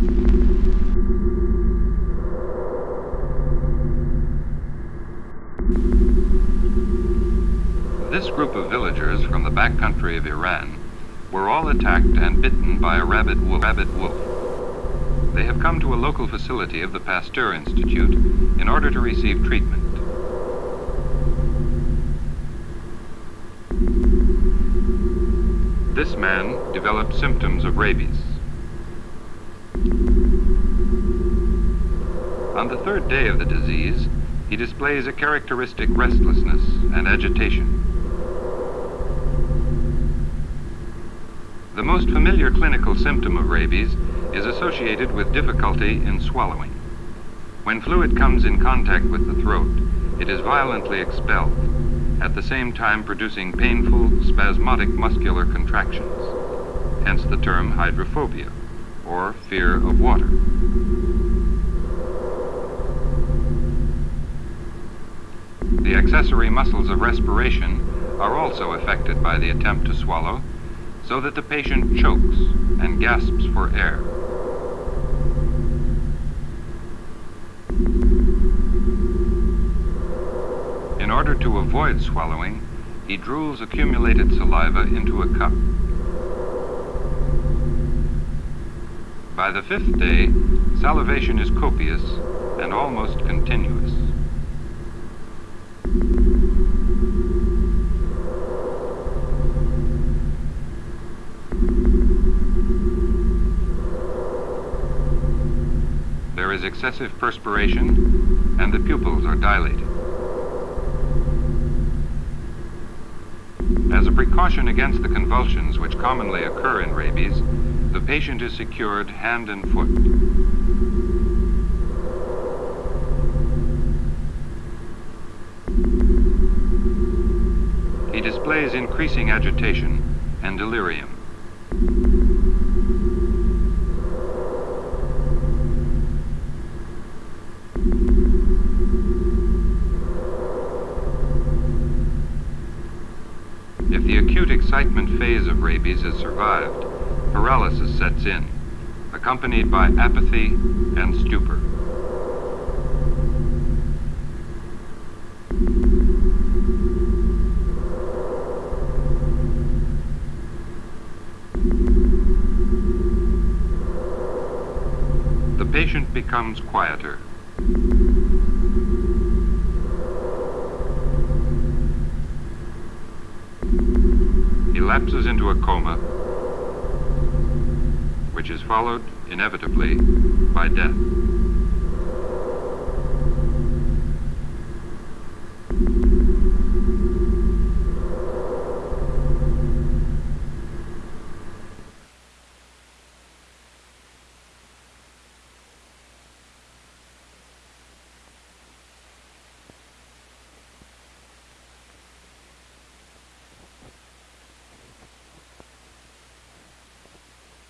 This group of villagers from the back country of Iran were all attacked and bitten by a rabid wolf. Rabid wolf. They have come to a local facility of the Pasteur Institute in order to receive treatment. This man developed symptoms of rabies. On the third day of the disease, he displays a characteristic restlessness and agitation. The most familiar clinical symptom of rabies is associated with difficulty in swallowing. When fluid comes in contact with the throat, it is violently expelled, at the same time producing painful, spasmodic muscular contractions, hence the term hydrophobia, or fear of water. The accessory muscles of respiration are also affected by the attempt to swallow, so that the patient chokes and gasps for air. In order to avoid swallowing, he drools accumulated saliva into a cup. By the fifth day, salivation is copious and almost continuous. There is excessive perspiration and the pupils are dilated. As a precaution against the convulsions which commonly occur in rabies, the patient is secured hand and foot. He displays increasing agitation and delirium. If the acute excitement phase of rabies is survived, paralysis sets in, accompanied by apathy and stupor. The patient becomes quieter. He lapses into a coma, which is followed inevitably by death.